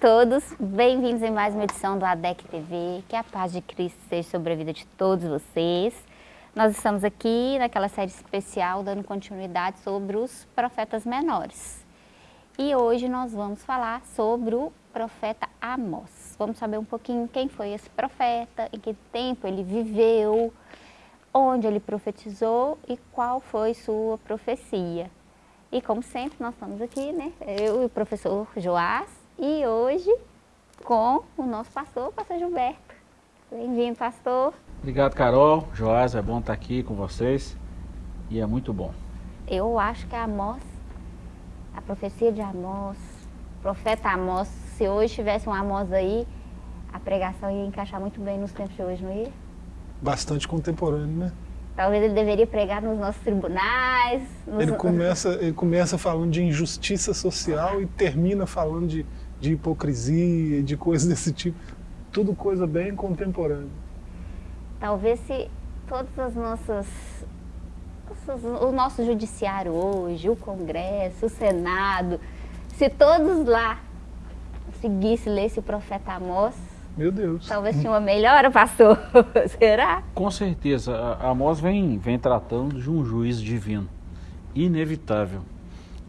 todos, bem-vindos em mais uma edição do ADEC TV, que a paz de Cristo seja sobre a vida de todos vocês. Nós estamos aqui naquela série especial dando continuidade sobre os profetas menores. E hoje nós vamos falar sobre o profeta Amós. Vamos saber um pouquinho quem foi esse profeta, em que tempo ele viveu, onde ele profetizou e qual foi sua profecia. E como sempre, nós estamos aqui, né? Eu e o professor Joás, e hoje com o nosso pastor, o pastor Gilberto. Bem-vindo, pastor. Obrigado, Carol. Joás, é bom estar aqui com vocês e é muito bom. Eu acho que a Amós, a profecia de Amós, profeta Amós, se hoje tivesse um Amós aí, a pregação ia encaixar muito bem nos tempos de hoje, não ia? Bastante contemporâneo, né? Talvez ele deveria pregar nos nossos tribunais. Nos... Ele, começa, ele começa falando de injustiça social e termina falando de, de hipocrisia, de coisas desse tipo. Tudo coisa bem contemporânea. Talvez se todas as nossas... O nosso judiciário hoje, o Congresso, o Senado, se todos lá seguissem ler esse profeta Amós, meu Deus. Talvez tinha uma melhora, pastor. Será? Com certeza. A Amós vem, vem tratando de um juízo divino. Inevitável.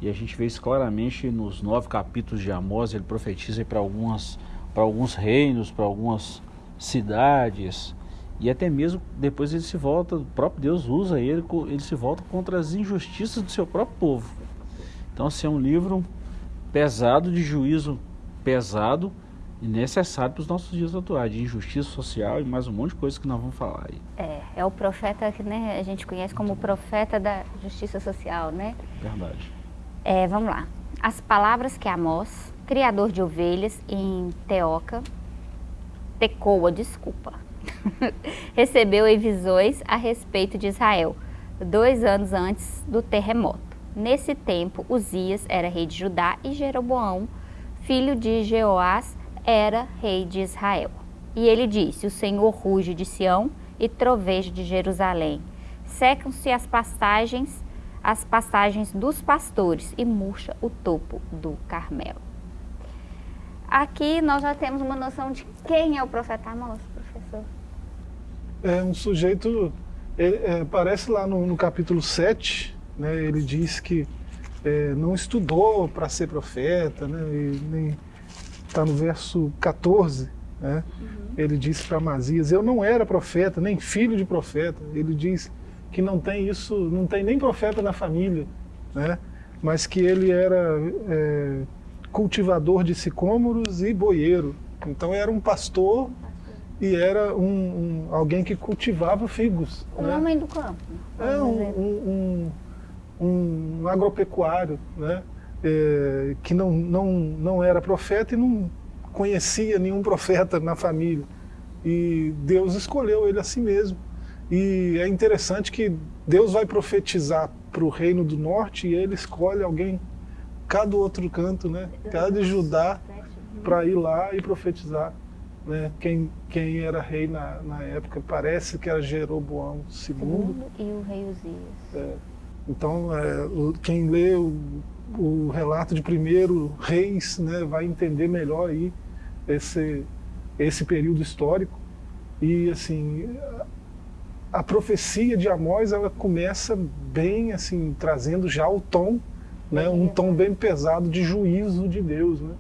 E a gente vê isso claramente nos nove capítulos de Amós. Ele profetiza para alguns reinos, para algumas cidades. E até mesmo depois ele se volta, o próprio Deus usa ele, ele se volta contra as injustiças do seu próprio povo. Então, assim, é um livro pesado, de juízo pesado, e necessário para os nossos dias atuais, de injustiça social e mais um monte de coisas que nós vamos falar aí. É, é o profeta que né, a gente conhece como o profeta da justiça social, né? Verdade. É, vamos lá. As palavras que Amós, criador de ovelhas em Teoca, Tecoa, desculpa, recebeu em visões a respeito de Israel, dois anos antes do terremoto. Nesse tempo, Uzias era rei de Judá e Jeroboão, filho de Jeoás, era rei de Israel. E ele disse, o Senhor ruge de Sião e troveja de Jerusalém. Secam-se as pastagens, as pastagens dos pastores e murcha o topo do Carmelo. Aqui nós já temos uma noção de quem é o profeta Amós, professor. É um sujeito, ele, é, parece lá no, no, capítulo 7, né, ele diz que é, não estudou para ser profeta, né, nem está no verso 14, né? Uhum. ele disse para Amazias, eu não era profeta, nem filho de profeta. Ele diz que não tem isso, não tem nem profeta na família, né? mas que ele era é, cultivador de sicômoros e boieiro. Então era um pastor e era um, um alguém que cultivava figos. Um né? homem do campo. É um, um, um agropecuário, né? é, que não, não, não era profeta e não conhecia nenhum profeta na família. E Deus escolheu ele a si mesmo. E é interessante que Deus vai profetizar para o reino do norte e ele escolhe alguém cada outro canto, né? Cada de Judá para ir lá e profetizar. Né? Quem, quem era rei na, na época parece que era Jeroboão II. E o rei Uzias. É. Então, é, quem lê o o relato de primeiro reis né, vai entender melhor aí esse, esse período histórico. E assim, a profecia de Amós ela começa bem assim, trazendo já o tom, né, um tom bem pesado de juízo de Deus. Né?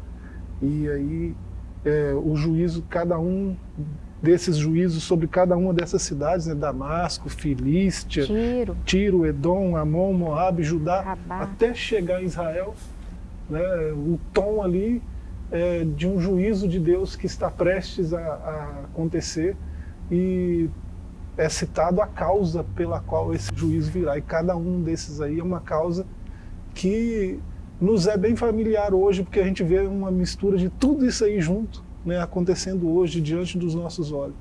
E aí é, o juízo, cada um desses juízos sobre cada uma dessas cidades, né? Damasco, Filístia, Tiro, Tiro Edom, Amon, Moab, Judá, Rabá. até chegar em Israel, né? o tom ali é de um juízo de Deus que está prestes a, a acontecer e é citado a causa pela qual esse juízo virá. E cada um desses aí é uma causa que nos é bem familiar hoje, porque a gente vê uma mistura de tudo isso aí junto né, acontecendo hoje diante dos nossos olhos.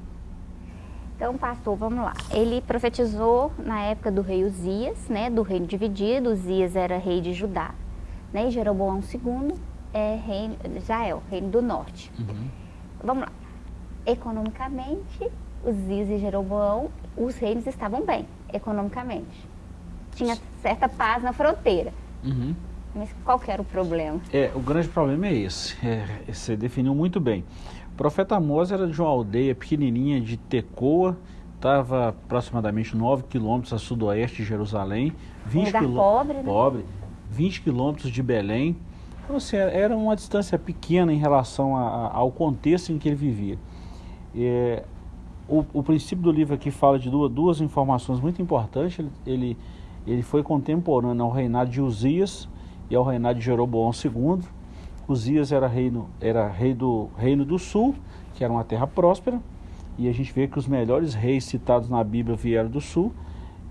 Então, pastor, vamos lá. Ele profetizou na época do rei Uzias, né, do reino dividido. Uzias era rei de Judá. Né, e Jeroboão II é rei de Israel, reino do norte. Uhum. Vamos lá. Economicamente, Uzias e Jeroboão, os reinos estavam bem, economicamente. Tinha certa paz na fronteira. Uhum. Mas qual que era o problema? É, o grande problema é esse. É, você definiu muito bem. O profeta Amós era de uma aldeia pequenininha de Tecoa, estava aproximadamente 9 quilômetros a sudoeste de Jerusalém. 20 lugar pobre, né? pobre, 20 quilômetros de Belém. Então, assim, era uma distância pequena em relação a, a, ao contexto em que ele vivia. É, o, o, princípio do livro aqui fala de duas, duas informações muito importantes. Ele, ele, ele foi contemporâneo ao reinado de Uzias e ao reinado de Jeroboão II. Uzias era, reino, era rei do Reino do Sul, que era uma terra próspera, e a gente vê que os melhores reis citados na Bíblia vieram do Sul.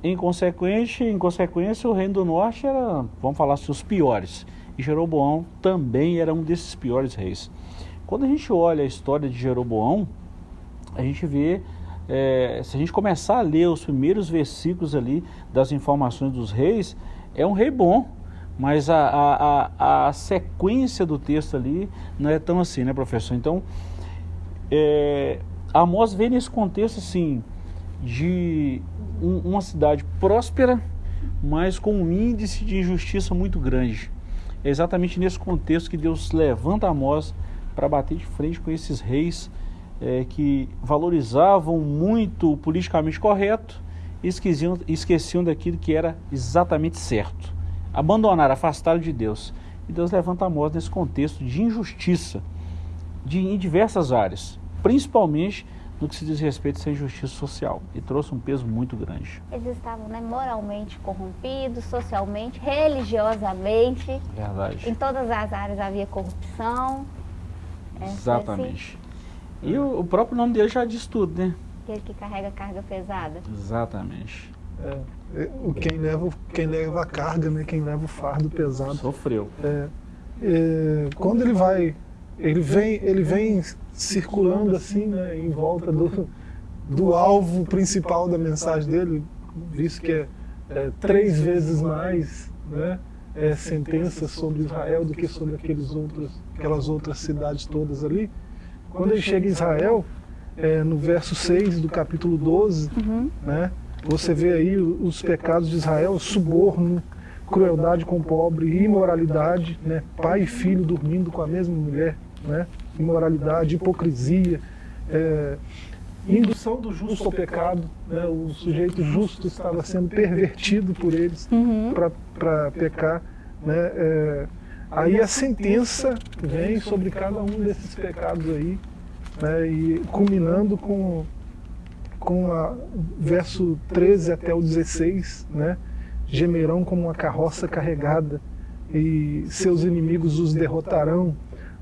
Em consequência, em consequência, o Reino do Norte era, vamos falar assim, os piores. E Jeroboão também era um desses piores reis. Quando a gente olha a história de Jeroboão, a gente vê, é, se a gente começar a ler os primeiros versículos ali das informações dos reis, é um rei bom, mas a, a, a, a sequência do texto ali não é tão assim, né, professor? Então, é, Amós vê nesse contexto assim, de um, uma cidade próspera, mas com um índice de injustiça muito grande. É exatamente nesse contexto que Deus levanta Amós para bater de frente com esses reis é, que valorizavam muito o politicamente correto e esqueciam, esqueciam daquilo que era exatamente certo. Abandonaram, afastaram de Deus. E Deus levanta Amós nesse contexto de injustiça de, em diversas áreas, principalmente no que se diz respeito a essa injustiça social. E trouxe um peso muito grande. Eles estavam né, moralmente corrompidos, socialmente, religiosamente. Verdade. Em todas as áreas havia corrupção. É, Exatamente. Assim. E o, o, próprio nome dele já diz tudo, né? Aquele que carrega carga pesada. Exatamente. É, é quem, leva, quem leva a carga, né? Quem leva o fardo pesado. Sofreu. É, é, quando ele vai, ele vem, ele vem circulando assim, né, em volta do, do alvo principal da mensagem dele, visto que é, é três vezes mais né, é, sentenças sobre Israel do que sobre aqueles outros, aquelas outras cidades todas ali. Quando ele chega em Israel, é, no verso 6 do capítulo 12, uhum. né, você vê aí os pecados de Israel, suborno, crueldade com o pobre, imoralidade, né, pai e filho dormindo com a mesma mulher, né, imoralidade, hipocrisia, é, indução do justo ao pecado. Né? O sujeito justo estava sendo pervertido por eles uhum. para pecar. Né? É, aí a sentença vem sobre cada um desses pecados aí, né? e culminando com, com o verso 13 até o 16, né? gemerão como uma carroça carregada, e seus inimigos os derrotarão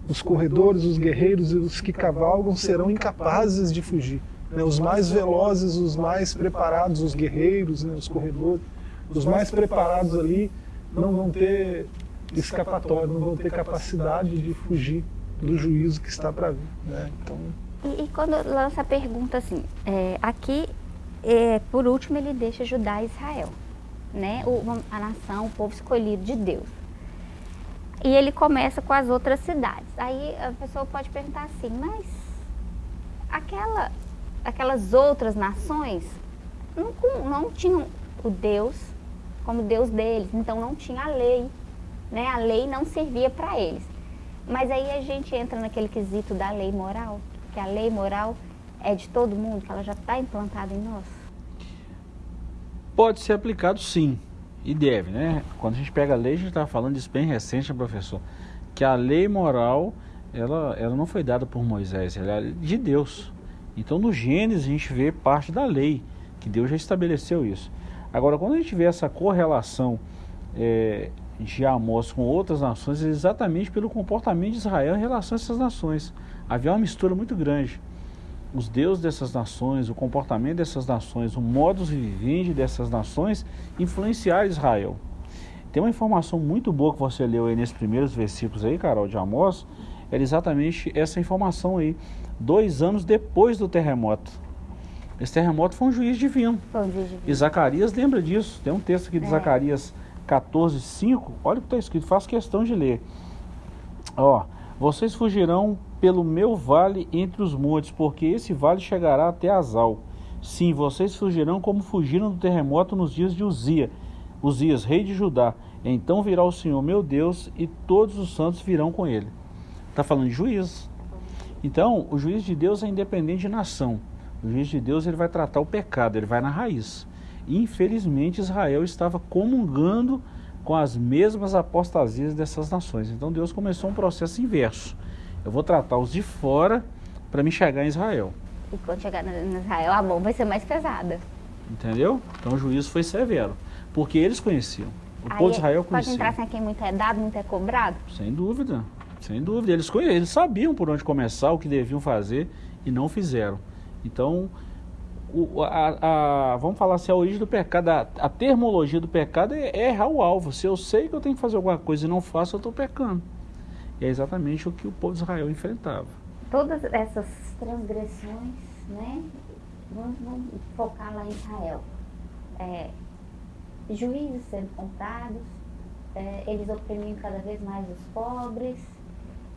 os corredores, os guerreiros e os que cavalgam serão incapazes de fugir. Né? Os mais velozes, os mais preparados, os guerreiros, né? os corredores, os mais preparados ali não vão ter escapatória, não vão ter capacidade de fugir do juízo que está para vir. Né? Então... E, e, quando lança a pergunta assim, é, aqui, é, por último, ele deixa Judá e Israel, né? O, a nação, o povo escolhido de Deus. E ele começa com as outras cidades. Aí a pessoa pode perguntar assim, mas aquela, aquelas outras nações não, não tinham o Deus como Deus deles, então não tinha a lei. Né? A lei não servia para eles. Mas aí a gente entra naquele quesito da lei moral, que a lei moral é de todo mundo, que ela já está implantada em nós. Pode ser aplicado sim, e deve, né? Quando a gente pega a lei, a gente está falando disso bem recente, professor? Que a lei moral, ela, ela não foi dada por Moisés, ela é de Deus. Então no Gênesis a gente vê parte da lei, que Deus já estabeleceu isso. Agora, quando a gente vê essa correlação é, de Amós com outras nações, é exatamente pelo comportamento de Israel em relação a essas nações. Havia uma mistura muito grande os deuses dessas nações, o comportamento dessas nações, o modus vivendi dessas nações influenciar Israel. Tem uma informação muito boa que você leu aí nesses primeiros versículos aí, Carol, de Amós, era exatamente essa informação aí, dois anos depois do terremoto. Esse terremoto foi um juiz divino. Foi um juiz divino. E Zacarias lembra disso. Tem um texto aqui de é. Zacarias 14, 5. Olha o que está escrito, faço questão de ler. Ó, vocês fugirão pelo meu vale entre os montes, porque esse vale chegará até Azal. Sim, vocês fugirão como fugiram do terremoto nos dias de Uzia, Uzias, rei de Judá. Então virá o Senhor meu Deus e todos os santos virão com ele. Está falando de juízo. Então, o juiz de Deus é independente de nação. O juiz de Deus ele vai tratar o pecado, ele vai na raiz. Infelizmente, Israel estava comungando com as mesmas apostasias dessas nações. Então, Deus começou um processo inverso. Eu vou tratar os de fora para me chegar em Israel. E quando chegar em Israel, a mão vai ser mais pesada. Entendeu? Então, o juízo foi severo. Porque eles conheciam. O Aí, povo de Israel conhecia. Pode entrar sem quem muito é dado, muito é cobrado? Sem dúvida. Sem dúvida. Eles, eles sabiam por onde começar, o que deviam fazer e não fizeram. Então, o- a, a- vamos falar assim, a origem do pecado, a, a termologia do pecado é, é errar o alvo. Se eu sei que eu tenho que fazer alguma coisa e não faço, eu estou pecando. E é exatamente o que o povo de Israel enfrentava. Todas essas transgressões, né? Vamos, vamos focar lá em Israel. É, juízes sendo comprados, é, eles oprimiam cada vez mais os pobres.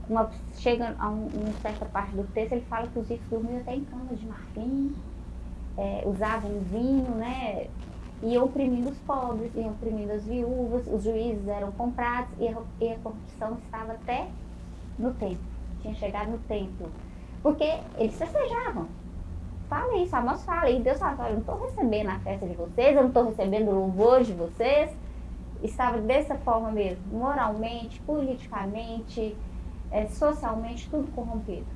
Uma, chega a um- uma certa parte do texto, ele fala que os ricos dormiam até em camas de marfim, é, usavam vinho, né? E oprimindo os pobres, e oprimindo as viúvas, os juízes eram comprados e a, e a corrupção estava até no templo. Tinha chegado no templo. Porque eles festejavam. Fala isso, Amós fala. E Deus fala, eu não estou recebendo a festa de vocês, eu não estou recebendo o louvor de vocês. Estava dessa forma mesmo, moralmente, politicamente, eh, socialmente, tudo corrompido.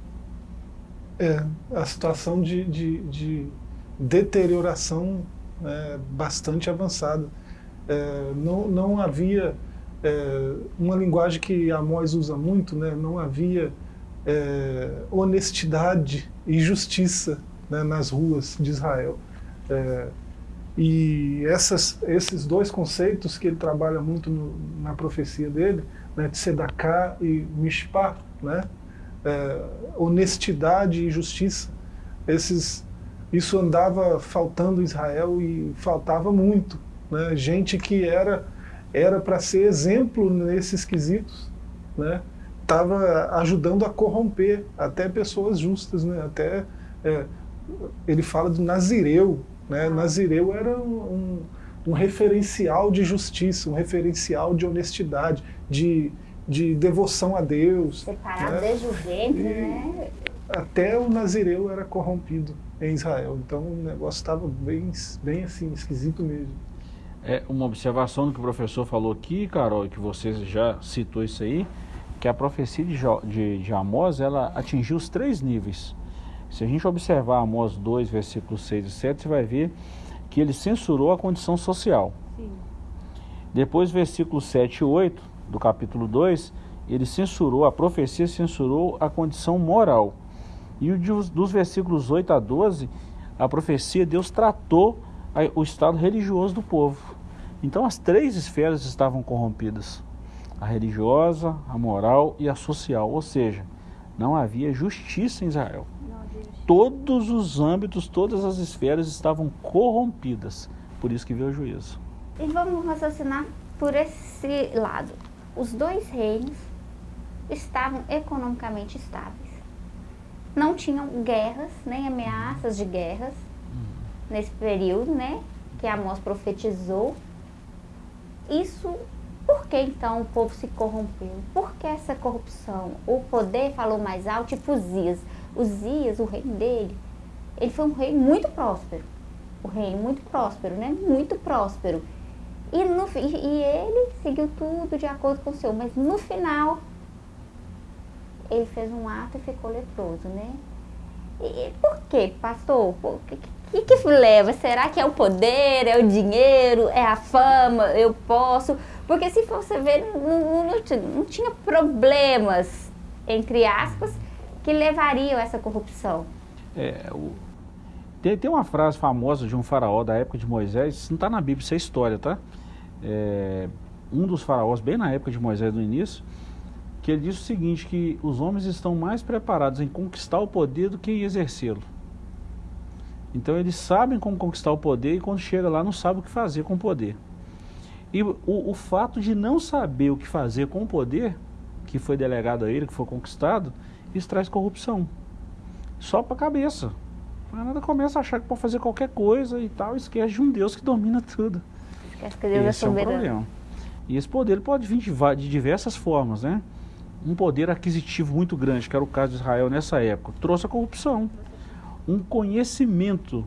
É, a situação de, de, de deterioração é, bastante avançada. É, não, não havia é, uma linguagem que Amós usa muito, né? não havia é, honestidade e justiça né, nas ruas de Israel. É, e essas, esses dois conceitos que ele trabalha muito no, na profecia dele, né, de Sedaká e Mishpah, né, é, honestidade e justiça, esses, isso andava faltando em Israel e faltava muito. Né, gente que era era para ser exemplo nesses quesitos, né, estava ajudando a corromper até pessoas justas, né, até é, ele fala do Nazireu, né? Nazireu era um, um, um referencial de justiça, um referencial de honestidade, de, de devoção a Deus. Separado né? desde o ventre, né? Até o Nazireu era corrompido em Israel. Então o negócio estava bem, bem assim, esquisito mesmo. É uma observação do que o professor falou aqui, Carol, e que você já citou isso aí, que a profecia de, Jo- de, de Amós, ela atingiu os três níveis. Se a gente observar Amós 2, versículos 6 e 7, você vai ver que ele censurou a condição social. Depois, versículos 7 e 8 do capítulo 2, ele censurou, a profecia censurou a condição moral. E dos versículos 8 a 12, a profecia, Deus tratou o estado religioso do povo. Então as três esferas estavam corrompidas: a religiosa, a moral e a social. Ou seja, não havia justiça em Israel. Todos os âmbitos, todas as esferas estavam corrompidas. Por isso que veio o juízo. E vamos raciocinar por esse lado. Os dois reinos estavam economicamente estáveis. Não tinham guerras, nem ameaças de guerras nesse período, né? Que Amós profetizou. Isso, por que então o povo se corrompeu? Por que essa corrupção? O poder falou mais alto, tipo Uzias. Uzias, o reino dele, ele foi um rei muito próspero. O reino muito próspero, né? Muito próspero. E, no, e ele seguiu tudo de acordo com o Senhor, mas no final ele fez um ato e ficou leproso, né? E, por quê, pastor? O que, que, que leva? Será que é o poder, é o dinheiro, é a fama, eu posso? Porque se você ver, não, não- não tinha problemas, entre aspas, que levariam a essa corrupção. É, o- tem, tem uma frase famosa de um faraó da época de Moisés, isso não está na Bíblia, isso é história, tá? É, um dos faraós, bem na época de Moisés, no início, que ele diz o seguinte, que os homens estão mais preparados em conquistar o poder do que em exercê-lo. Então eles sabem como conquistar o poder e quando chega lá não sabem o que fazer com o poder. E o, o fato de não saber o que fazer com o poder, que foi delegado a ele, que foi conquistado, isso traz corrupção. Só para a cabeça. A nada começa a achar que pode fazer qualquer coisa e tal, esquece de um Deus que domina tudo. Esquece que Deus é Esse é um soberano. problema. E esse poder pode vir de, de diversas formas, né? Um poder aquisitivo muito grande, que era o caso de Israel nessa época, trouxe a corrupção. Um conhecimento,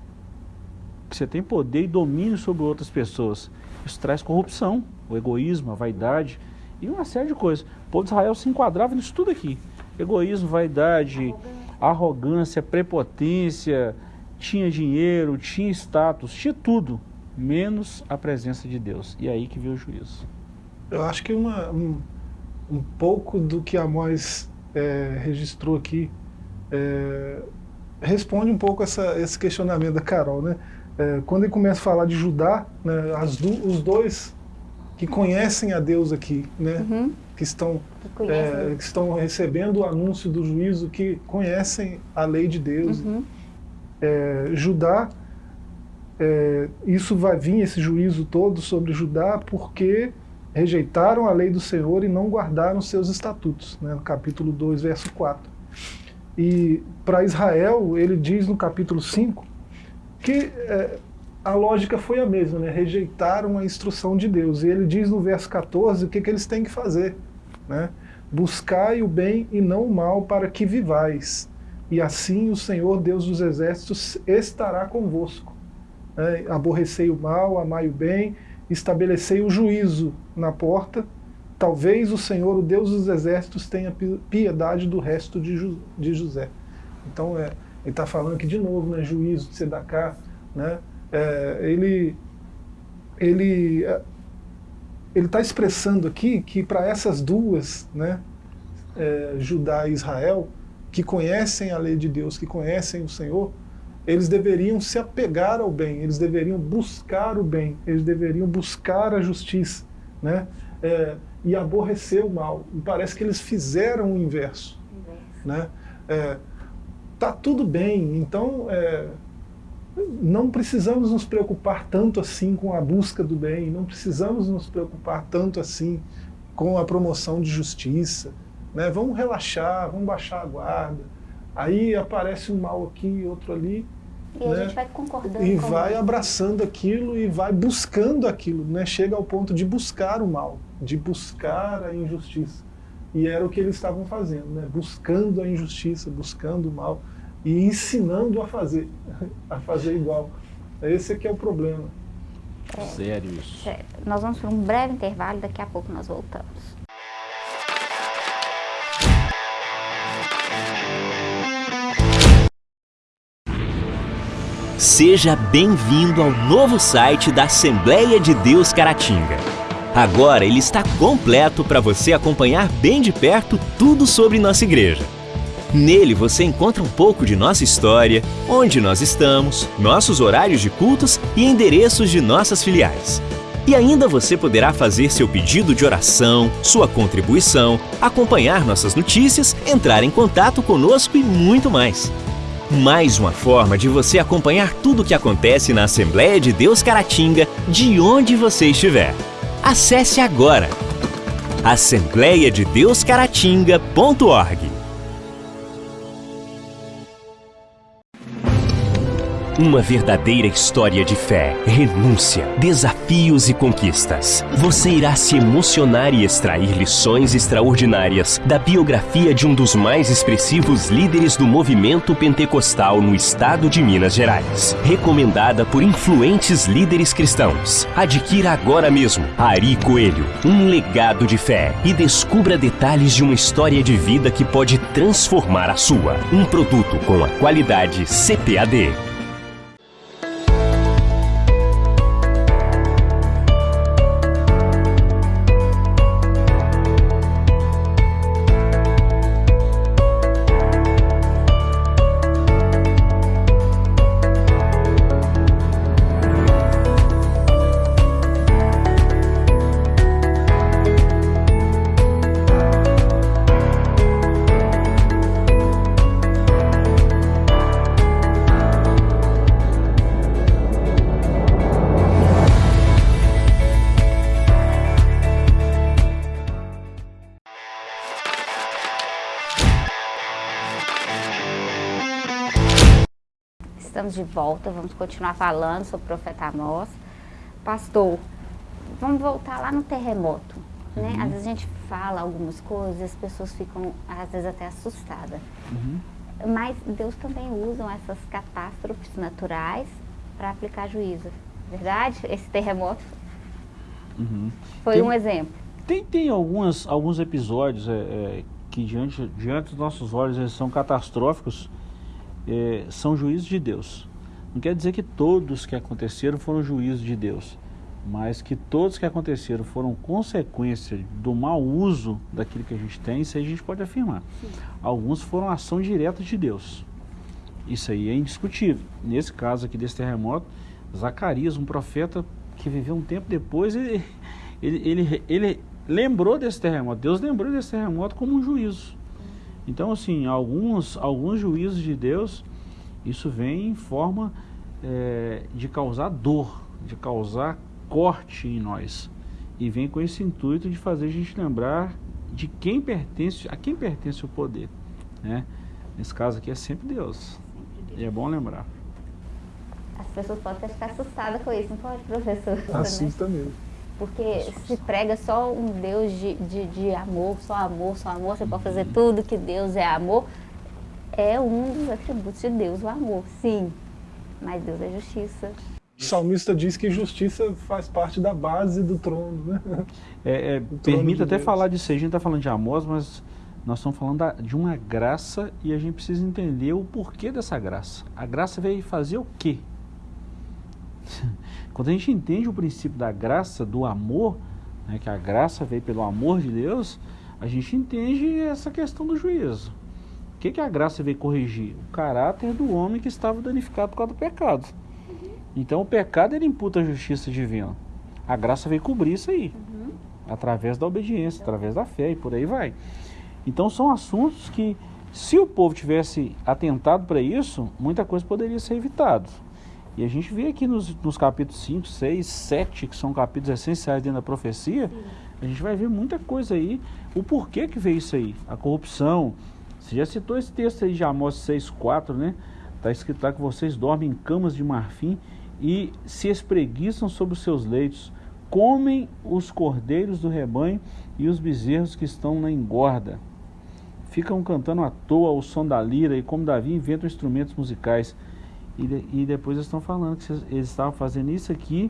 que você tem poder e domínio sobre outras pessoas. Isso traz corrupção, o egoísmo, a vaidade e uma série de coisas. O povo de Israel se enquadrava nisso tudo aqui. Egoísmo, vaidade, arrogância, prepotência, tinha dinheiro, tinha status, tinha tudo, menos a presença de Deus. E é aí que veio o juízo. Eu acho que uma, um, um pouco do que Amós é, registrou aqui é, responde um pouco essa, esse questionamento da Carol. Né? É, quando ele começa a falar de Judá, né, do, os dois que conhecem a Deus aqui, né? Uhum. que, estão, é, que, estão recebendo o anúncio do juízo, que conhecem a lei de Deus. Uhum. É, Judá, é, isso vai vir, esse juízo todo sobre Judá, porque rejeitaram a lei do Senhor e não guardaram seus estatutos, né? no capítulo 2, verso 4. E para Israel, ele diz no capítulo 5 que é, a lógica foi a mesma, né? rejeitaram a instrução de Deus. E ele diz no verso 14 o que, que eles têm que fazer. Né? Buscai o bem e não o mal para que vivais, e assim o Senhor Deus dos exércitos estará convosco. Né? Aborrecei o mal, amai o bem, estabelecei o juízo na porta, talvez o Senhor, o Deus dos exércitos, tenha piedade do resto de, José. Então, é, ele está falando aqui de novo, né, juízo de Sedacá, né, é, ele ele é, ele está expressando aqui que para essas duas, né, é, Judá e Israel, que conhecem a lei de Deus, que conhecem o Senhor, eles deveriam se apegar ao bem, eles deveriam buscar o bem, eles deveriam buscar a justiça, né, é, e aborrecer o mal. E parece que eles fizeram o inverso, inverso. né? É, tá tudo bem, então é, não precisamos nos preocupar tanto assim com a busca do bem, não precisamos nos preocupar tanto assim com a promoção de justiça. Né? Vamos relaxar, vamos baixar a guarda. Aí aparece um mal aqui, outro ali. E né? a gente vai concordando. E vai isso. abraçando aquilo e vai buscando aquilo. Né? Chega ao ponto de buscar o mal, de buscar a injustiça. E era o que eles estavam fazendo, né? buscando a injustiça, buscando o mal e ensinando a fazer, a fazer igual. Esse aqui é o problema. É, Sério isso. Sério. Nós vamos para um breve intervalo, daqui a pouco nós voltamos. Seja bem-vindo ao novo site da Assembleia de Deus Caratinga. Agora ele está completo para você acompanhar bem de perto tudo sobre nossa igreja. Nele você encontra um pouco de nossa história, onde nós estamos, nossos horários de cultos e endereços de nossas filiais. E ainda você poderá fazer seu pedido de oração, sua contribuição, acompanhar nossas notícias, entrar em contato conosco e muito mais. Mais uma forma de você acompanhar tudo o que acontece na Assembleia de Deus Caratinga, de onde você estiver. Acesse agora assembleiadedeuscaratinga.org Uma verdadeira história de fé, renúncia, desafios e conquistas. Você irá se emocionar e extrair lições extraordinárias da biografia de um dos mais expressivos líderes do movimento pentecostal no estado de Minas Gerais. Recomendada por influentes líderes cristãos. Adquira agora mesmo Ari Coelho, um legado de fé e descubra detalhes de uma história de vida que pode transformar a sua. Um produto com a qualidade CPAD. Volta, vamos continuar falando sobre o profeta Amós. Pastor, vamos voltar lá no terremoto. Né? Uhum. Às vezes a gente fala algumas coisas, as pessoas ficam, às vezes, até assustadas. Uhum. Mas Deus também usa essas catástrofes naturais para aplicar juízo. Verdade? Esse terremoto Uhum. foi Tem- um exemplo. Tem, tem algumas, alguns episódios é, é, que diante, diante dos nossos olhos eles são catastróficos, é, são juízos de Deus. Não quer dizer que todos que aconteceram foram juízos de Deus, mas que todos que aconteceram foram consequência do mau uso daquilo que a gente tem, isso aí a gente pode afirmar. Alguns foram ação direta de Deus. Isso aí é indiscutível. Nesse caso aqui desse terremoto, Zacarias, um profeta que viveu um tempo depois, ele, ele, ele, ele lembrou desse terremoto. Deus lembrou desse terremoto como um juízo. Então, assim, alguns, alguns juízos de Deus, isso vem em forma eh, de causar dor, de causar corte em nós. E vem com esse intuito de fazer a gente lembrar de quem pertence, a quem pertence o poder. Né? Nesse caso aqui é sempre Deus. E é bom lembrar. As pessoas podem até ficar assustadas com isso, não pode, professor? Né? Assusta mesmo. Porque se prega só um Deus de, de, de amor, só amor, só amor, você pode fazer tudo que Deus é amor. É um dos atributos de Deus, o amor, sim. Mas Deus é justiça. O salmista diz que justiça faz parte da base do trono, né? É, é, trono permite de até Deus. falar disso aí, a gente está falando de Amós, mas nós estamos falando da- de uma graça e a gente precisa entender o porquê dessa graça. A graça veio fazer o quê? Quando a gente entende o princípio da graça, do amor, né, que a graça veio pelo amor de Deus, a gente entende essa questão do juízo. O que, que a graça veio corrigir? O caráter do homem que estava danificado por causa do pecado. Então o pecado ele imputa a justiça divina. A graça veio cobrir isso aí através da obediência, através da fé e por aí vai. Então são assuntos que, se o povo tivesse atentado para isso, muita coisa poderia ser evitado. E a gente vê aqui nos, nos capítulos 5, 6, 7, que são capítulos essenciais dentro da profecia, a gente vai ver muita coisa aí, o porquê que veio isso aí, a corrupção. Você já citou esse texto aí de Amós 6, 4, né? Está escrito lá que vocês dormem em camas de marfim e se espreguiçam sobre os seus leitos, comem os cordeiros do rebanho e os bezerros que estão na engorda. Ficam cantando à toa o som da lira e, como Davi, inventam instrumentos musicais. E, e depois eles estão falando que eles estavam fazendo isso aqui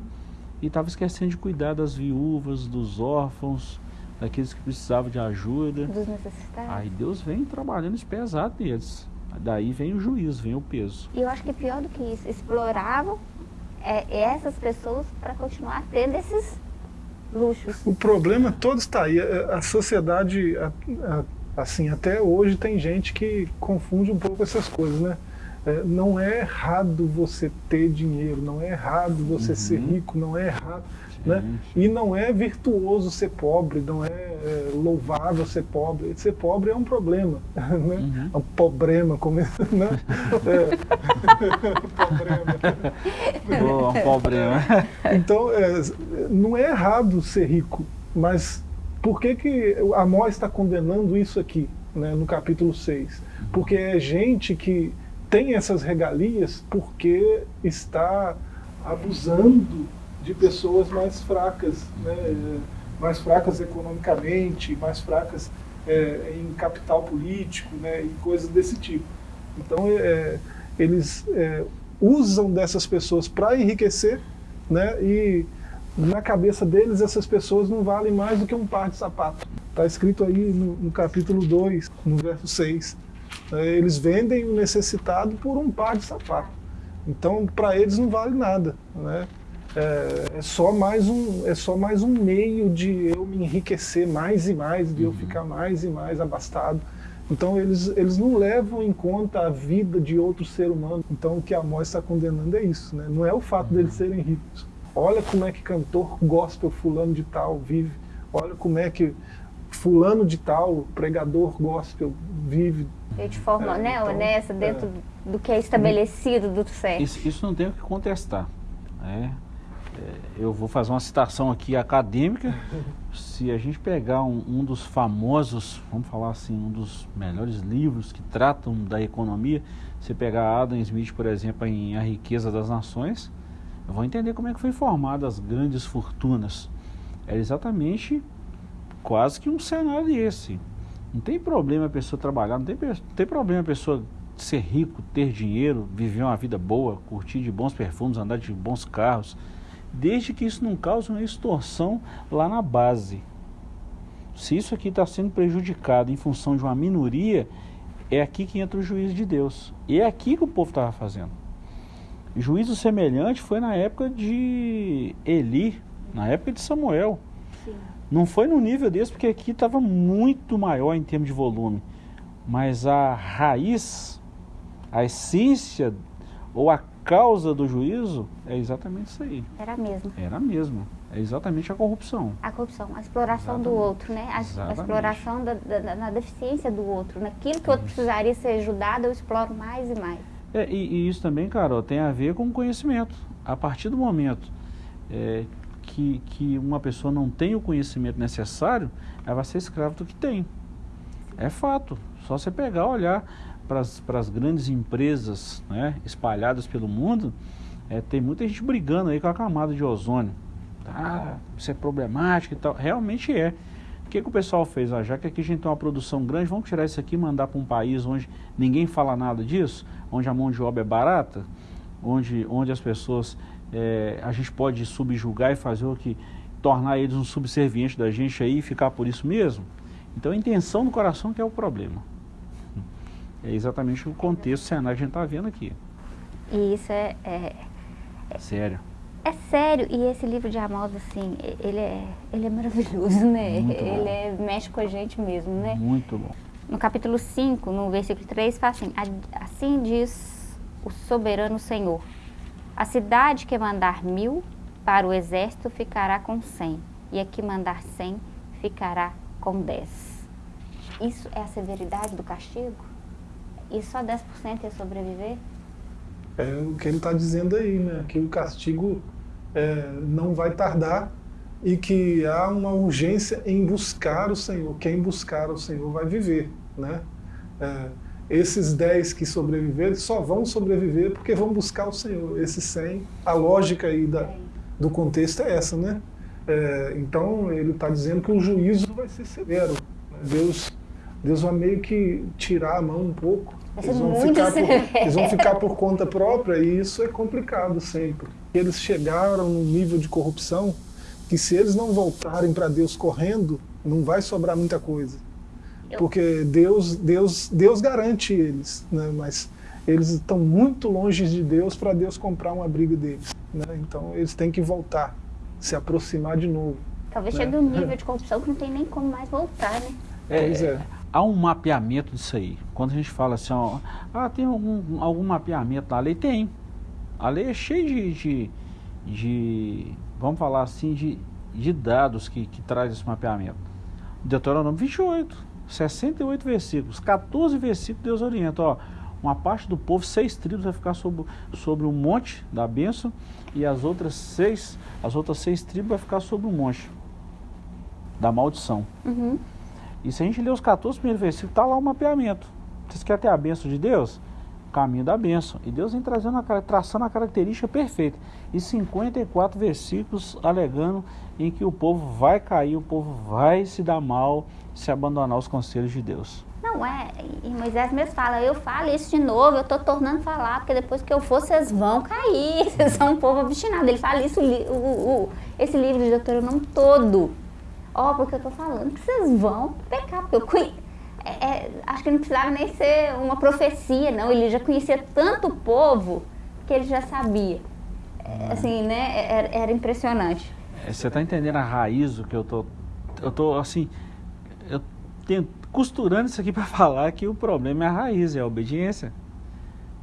e estavam esquecendo de cuidar das viúvas, dos órfãos, daqueles que precisavam de ajuda. Dos necessitados. Aí Deus vem trabalhando esse pesado neles. Daí vem o juízo, vem o peso. E eu acho que pior do que isso, exploravam é, essas pessoas para continuar tendo esses luxos. O problema todo está aí. A a sociedade, a- a- assim, até hoje tem gente que confunde um pouco essas coisas, né? É, não é errado você ter dinheiro, não é errado você ser rico, não é errado, né? E não é virtuoso ser pobre, não é, é, louvável ser pobre. Ser pobre é um problema, né? É um problema, como, né? É. problema. Pô, um problema. Então, é, não é errado ser rico, mas por que, que Amós está condenando isso aqui, né, no capítulo 6? Porque é gente que tem essas regalias porque está abusando de pessoas mais fracas, né, mais fracas economicamente, mais fracas é, em capital político né, e coisas desse tipo. Então, é, eles é, usam dessas pessoas para enriquecer né, e na cabeça deles essas pessoas não valem mais do que um par de sapato. Está escrito aí no, no capítulo 2, no verso 6. É, Eles vendem o necessitado por um par de sapato. Então, para eles não vale nada. Né? É, é só mais um, é só mais um meio de eu me enriquecer mais e mais, de eu ficar mais e mais abastado. Então eles, eles não levam em conta a vida de outro ser humano. Então o que a Amós está condenando é isso, né? não é o fato deles serem ricos. Olha como é que cantor gospel fulano de tal vive. Olha como é que fulano de tal, pregador gospel, vive. Eu de forma É, né, então, honesta, dentro do que é estabelecido do certo. Isso, isso não tem o que contestar. né? É, eu vou fazer uma citação aqui acadêmica. Se a gente pegar um, um dos famosos, vamos falar assim, um dos melhores livros que tratam da economia, você pegar Adam Smith, por exemplo, em A Riqueza das Nações, eu vou entender como é que foi formada as grandes fortunas. era exatamente quase que um cenário desse. Não tem problema a pessoa trabalhar, não tem, não tem problema a pessoa ser rico, ter dinheiro, viver uma vida boa, curtir de bons perfumes, andar de bons carros, desde que isso não cause uma extorsão lá na base. Se isso aqui está sendo prejudicado em função de uma minoria, é aqui que entra o juízo de Deus. E é aqui que o povo estava fazendo. Juízo semelhante foi na época de Eli, na época de Samuel. Não foi no nível desse, porque aqui estava muito maior em termos de volume. Mas a raiz, a essência ou a causa do juízo é exatamente isso aí. Era mesmo. Era mesmo. É exatamente a corrupção. A corrupção, a exploração exatamente. do outro, né? A, a exploração da, da, da, deficiência do outro. Naquilo que o outro precisaria ser ajudado, eu exploro mais e mais. É, e, e, isso também, Carol, tem a ver com conhecimento. A partir do momento é, que, que uma pessoa não tem o conhecimento necessário, ela vai ser escrava do que tem. É fato. Só você pegar, olhar para as grandes empresas né, espalhadas pelo mundo, é, tem muita gente brigando aí com a camada de ozônio ah, isso é problemático e tal. Realmente é. O que, que o pessoal fez? Ah, já que aqui a gente tem uma produção grande, vamos tirar isso aqui e mandar para um país onde ninguém fala nada disso, onde a mão de obra é barata, onde, onde as pessoas, é, a gente pode subjugar e fazer o que, tornar eles um subserviente da gente aí e ficar por isso mesmo. Então a intenção do coração que é o problema. É exatamente o contexto, cenário que a gente está vendo aqui. E isso é, é, é Sério. É sério, e esse livro de Amós, assim, ele é, ele é maravilhoso, né? Ele é, mexe com a gente mesmo, né? Muito bom. No capítulo 5, no versículo 3, fala assim, assim diz o soberano Senhor, a cidade que mandar mil para o exército ficará com cem, e a que mandar cem ficará com dez. Isso é a severidade do castigo? E só 10% ia sobreviver? É o que ele está dizendo aí, né? Que o castigo é, não vai tardar e que há uma urgência em buscar o Senhor. Quem buscar o Senhor vai viver, né? É, esses dez que sobreviverem só vão sobreviver porque vão buscar o Senhor. Esses cem, a lógica aí da, do contexto é essa, né? É, então ele está dizendo que o juízo vai ser severo. Deus, Deus vai meio que tirar a mão um pouco. Eles vão, ficar por, eles vão ficar por conta própria e isso é complicado sempre eles chegaram num nível de corrupção que se eles não voltarem para Deus correndo, não vai sobrar muita coisa. Porque Deus, Deus, Deus garante eles, né? mas eles estão muito longe de Deus para Deus comprar uma briga deles. Né? Então eles têm que voltar, se aproximar de novo. Talvez né? chegue um nível de corrupção que não tem nem como mais voltar, né? É, pois é. Há um mapeamento disso aí. Quando a gente fala assim, ó, ah, tem algum, algum mapeamento na lei? Tem. A lei é cheia de, de, de vamos falar assim, de, de dados que, que traz esse mapeamento. Deuteronômio 28, 68 versículos, 14 versículos Deus orienta, ó, uma parte do povo, seis tribos vai ficar sobre, sobre o monte da bênção e as outras seis, as outras seis tribos vai ficar sobre o monte da maldição. Uhum. E se a gente ler os 14 primeiros versículos, está lá o mapeamento. Vocês querem ter a bênção de Deus? Caminho da bênção. E Deus vem trazendo a, traçando a característica perfeita. E 54 versículos alegando em que o povo vai cair, o povo vai se dar mal se abandonar os conselhos de Deus. Não é, e Moisés mesmo fala, eu falo isso de novo, eu estou tornando falar, porque depois que eu for, vocês vão cair, vocês são um povo obstinado. Ele fala isso, o, o, esse livro de Deuteronômio todo. Ó, oh, porque eu estou falando que vocês vão pecar, porque eu conheço é, é, acho que não precisava nem ser uma profecia, não. Ele já conhecia tanto o povo que ele já sabia. É, assim, né? Era, era impressionante. É, você está entendendo a raiz do que eu tô, eu tô assim, eu tento, costurando isso aqui para falar que o problema é a raiz, é a obediência.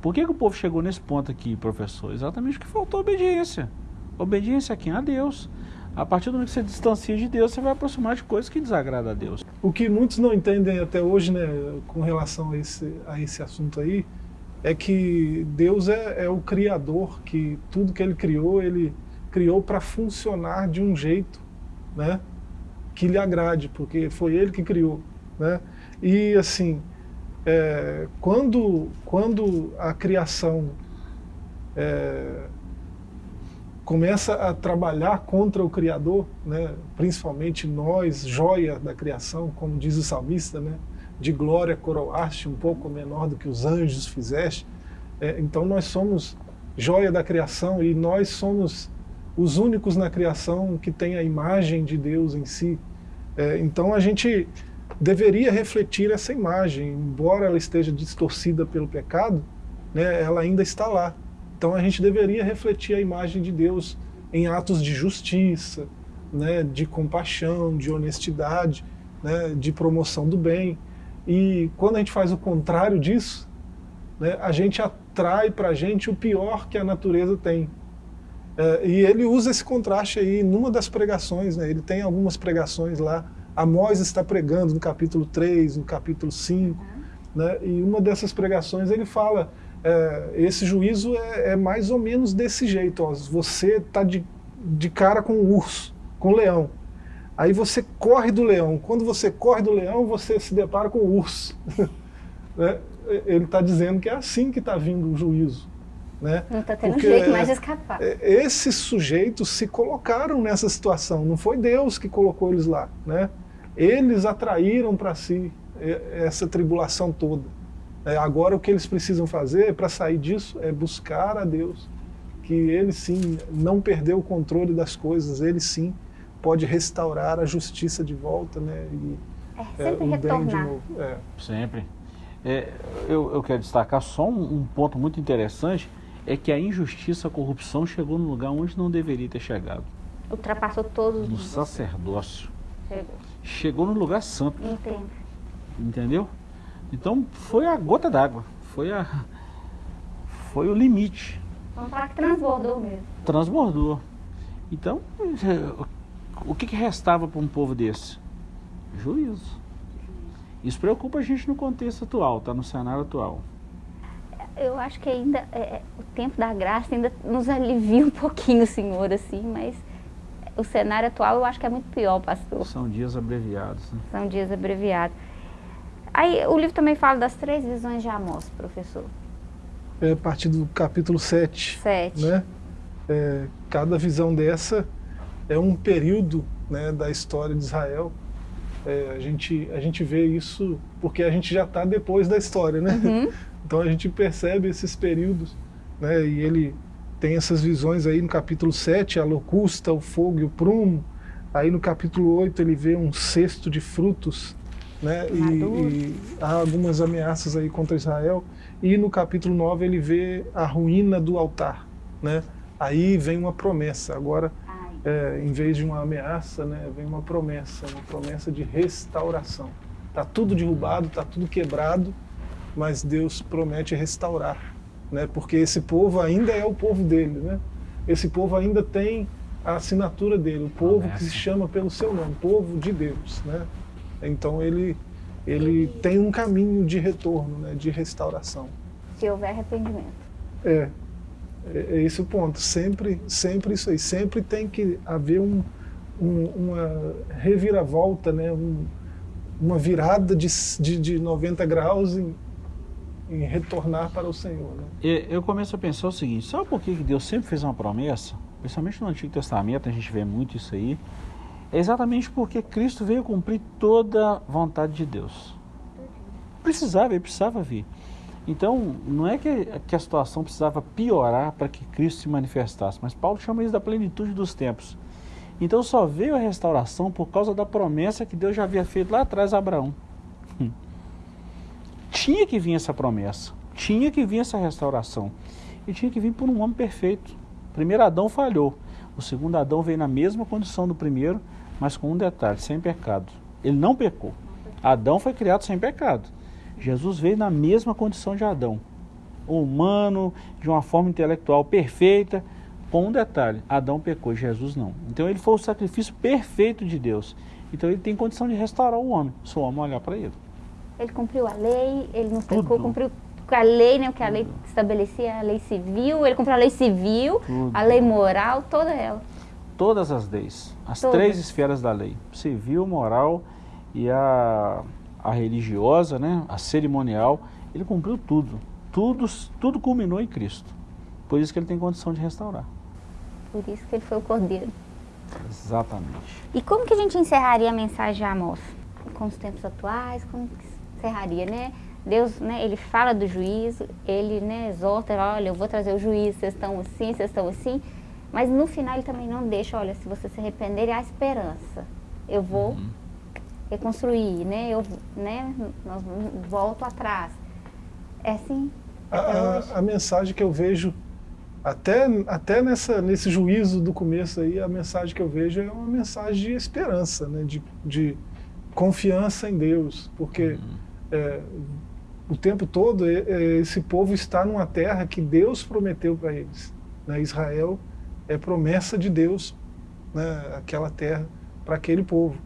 Por que, que o povo chegou nesse ponto aqui, professor? Exatamente porque faltou obediência. Obediência a quem? A Deus. A partir do momento que você distancia de Deus, você vai aproximar de coisas que desagradam a Deus. O que muitos não entendem até hoje, né, com relação a esse, a esse assunto aí, é que Deus é, é o Criador, que tudo que Ele criou, Ele criou para funcionar de um jeito, né, que lhe agrade, porque foi Ele que criou, né. E assim, é, quando, quando a criação é, começa a trabalhar contra o Criador, né? principalmente nós, joia da criação, como diz o salmista, né? de glória coroaste, um pouco menor do que os anjos fizeste. É, então nós somos joia da criação e nós somos os únicos na criação que tem a imagem de Deus em si. É, então a gente deveria refletir essa imagem, embora ela esteja distorcida pelo pecado, né, ela ainda está lá. Então a gente deveria refletir a imagem de Deus em atos de justiça, né, de compaixão, de honestidade, né, de promoção do bem. E quando a gente faz o contrário disso, né, a gente atrai para a gente o pior que a natureza tem. É, e ele usa esse contraste aí numa das pregações, né, ele tem algumas pregações lá, Amós está pregando no capítulo 3, no capítulo 5, uhum. né, e uma dessas pregações ele fala, é, esse juízo é, é, mais ou menos desse jeito, ó, você está de, de cara com o urso, com o leão, Aí você corre do leão. Quando você corre do leão, você se depara com o urso. né? Ele está dizendo que é assim que está vindo o juízo. Né? Não está tendo Porque, jeito mais de escapar. É, esses sujeitos se colocaram nessa situação. Não foi Deus que colocou eles lá. Né? Eles atraíram para si essa tribulação toda. É, agora o que eles precisam fazer para sair disso é buscar a Deus. Que ele sim não perdeu o controle das coisas, ele sim pode restaurar a justiça de volta, né? E, é, sempre é, retornar. de novo. É. Sempre. É, eu, eu, quero destacar só um, um, ponto muito interessante, é que a injustiça, a corrupção chegou no lugar onde não deveria ter chegado. Ultrapassou todos No sacerdócio. Chegou. Chegou no lugar santo. Entendo. Entendeu? Então foi a gota d'água, foi a foi o limite. Vamos falar que transbordou mesmo. Transbordou. Então, o que, que restava para um povo desse? Juízo. Isso preocupa a gente no contexto atual, tá? No cenário atual. Eu acho que ainda é, é, o tempo da graça ainda nos alivia um pouquinho, Senhor, assim, mas o cenário atual eu acho que é muito pior, pastor. São dias abreviados. Né? São dias abreviados. Aí o livro também fala das três visões de Amós, professor. É a partir do capítulo 7. 7. Né? É, cada visão dessa é um período né, da história de Israel. É, a, gente, a gente vê isso porque a gente já está depois da história, né? Uhum. Então a gente percebe esses períodos, né? E ele tem essas visões aí no capítulo 7, a locusta, o fogo e o prumo. Aí no capítulo 8 ele vê um cesto de frutos, né? E, e, há algumas ameaças aí contra Israel. E no capítulo 9 ele vê a ruína do altar, né? Aí vem uma promessa. Agora é, em vez de uma ameaça, né, vem uma promessa, uma promessa de restauração. Está tudo derrubado, está tudo quebrado, mas Deus promete restaurar, né, porque esse povo ainda é o povo dele, né? Esse povo ainda tem a assinatura dele, o povo que se chama pelo seu nome, povo de Deus, né? Então ele ele tem um caminho de retorno, né, de restauração. Se houver arrependimento. É, é, é esse o ponto. Sempre, sempre isso aí. Sempre tem que haver um, um, uma reviravolta, né? Um, uma virada de, de, de 90 graus em, em retornar para o Senhor. Né? Eu começo a pensar o seguinte: sabe por que Deus sempre fez uma promessa? Principalmente no Antigo Testamento, a gente vê muito isso aí. É exatamente porque Cristo veio cumprir toda a vontade de Deus. Precisava, ele precisava vir. Então, não é que, que a situação precisava piorar para que Cristo se manifestasse, mas Paulo chama isso da plenitude dos tempos. Então só veio a restauração por causa da promessa que Deus já havia feito lá atrás a Abraão. Hum. Tinha que vir essa promessa, tinha que vir essa restauração. E tinha que vir por um homem perfeito. O primeiro Adão falhou. O segundo Adão veio na mesma condição do primeiro, mas com um detalhe, sem pecado. Ele não pecou. Adão foi criado sem pecado. Jesus veio na mesma condição de Adão, humano, de uma forma intelectual perfeita, com um detalhe: Adão pecou, Jesus não. Então ele foi o sacrifício perfeito de Deus. Então ele tem condição de restaurar o homem, se o homem olhar para ele. Ele cumpriu a lei, ele não Tudo. pecou, cumpriu a lei, né, o que a lei estabelecia, a lei civil, ele cumpriu a lei civil, Tudo. a lei moral, toda ela. Todas as leis, as Todas. três esferas da lei: civil, moral e a a religiosa, né, a cerimonial, ele cumpriu tudo. Tudo, tudo culminou em Cristo. Por isso que ele tem condição de restaurar. Por isso que ele foi o cordeiro. Exatamente. E como que a gente encerraria a mensagem de Amós? Com os tempos atuais, como que encerraria, né? Deus, né, ele fala do juízo, ele, né, exorta, olha, eu vou trazer o juízo, vocês estão assim, vocês estão assim, mas no final ele também não deixa, olha, se você se arrepender, há esperança. Eu vou uhum. reconstruir, né, eu, né, nós volto atrás. É assim? A, a, a, mensagem que eu vejo, até, até nessa, nesse juízo do começo aí, a mensagem que eu vejo é uma mensagem de esperança, né, de, de confiança em Deus, porque... Uhum. É, o tempo todo esse povo está numa terra que Deus prometeu para eles. Né? Israel é promessa de Deus, né? aquela terra para aquele povo.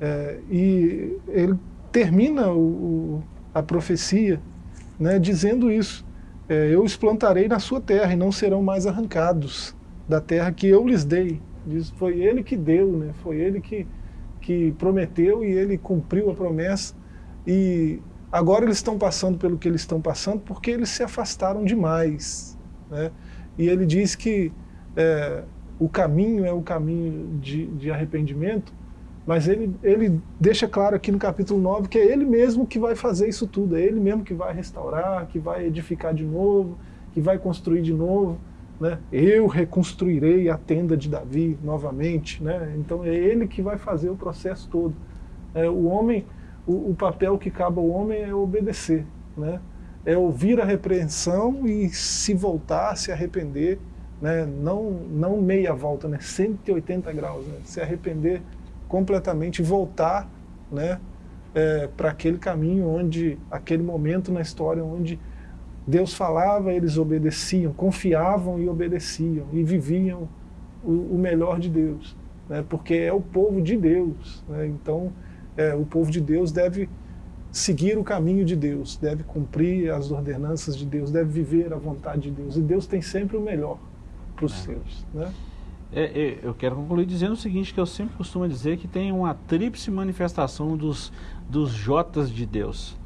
É, e ele termina o, a profecia né, dizendo isso. É, eu os plantarei na sua terra e não serão mais arrancados da terra que eu lhes dei. Diz, foi ele que deu, né? foi ele que, que prometeu e ele cumpriu a promessa. E Agora eles estão passando pelo que eles estão passando porque eles se afastaram demais. Né? E ele diz que é, o caminho é o caminho de, de arrependimento, mas ele, ele deixa claro aqui no capítulo 9 que é ele mesmo que vai fazer isso tudo, é ele mesmo que vai restaurar, que vai edificar de novo, que vai construir de novo. Né? Eu reconstruirei a tenda de Davi novamente. Né? Então é ele que vai fazer o processo todo. É, o homem o, o, papel que cabe ao homem é obedecer, né? é ouvir a repreensão e se voltar, se arrepender, né? não, não meia volta, né? 180 graus, né? se arrepender completamente e voltar né? É, para aquele caminho onde, aquele momento na história onde Deus falava, eles obedeciam, confiavam e obedeciam e viviam o, o melhor de Deus, né? porque é o povo de Deus. Né? Então, é, o povo de Deus deve seguir o caminho de Deus, deve cumprir as ordenanças de Deus, deve viver a vontade de Deus. E Deus tem sempre o melhor para os é. seus. Né? É, é, eu quero concluir dizendo o seguinte, que eu sempre costumo dizer que tem uma tríplice manifestação dos, dos Jotas de Deus.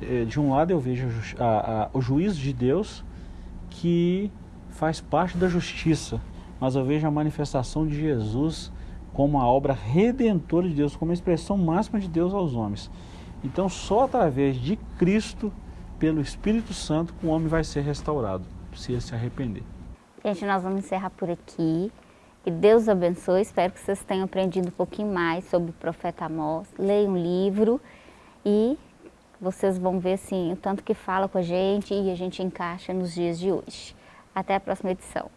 É, de um lado eu vejo a, a, o juízo de Deus, que faz parte da justiça, mas eu vejo a manifestação de Jesus como a obra redentora de Deus, como a expressão máxima de Deus aos homens. Então, só através de Cristo, pelo Espírito Santo, o homem vai ser restaurado, se ele se arrepender. Gente, nós vamos encerrar por aqui. Que Deus abençoe. Espero que vocês tenham aprendido um pouquinho mais sobre o profeta Amós. Leiam um livro e vocês vão ver assim, o tanto que fala com a gente e a gente encaixa nos dias de hoje. Até a próxima edição.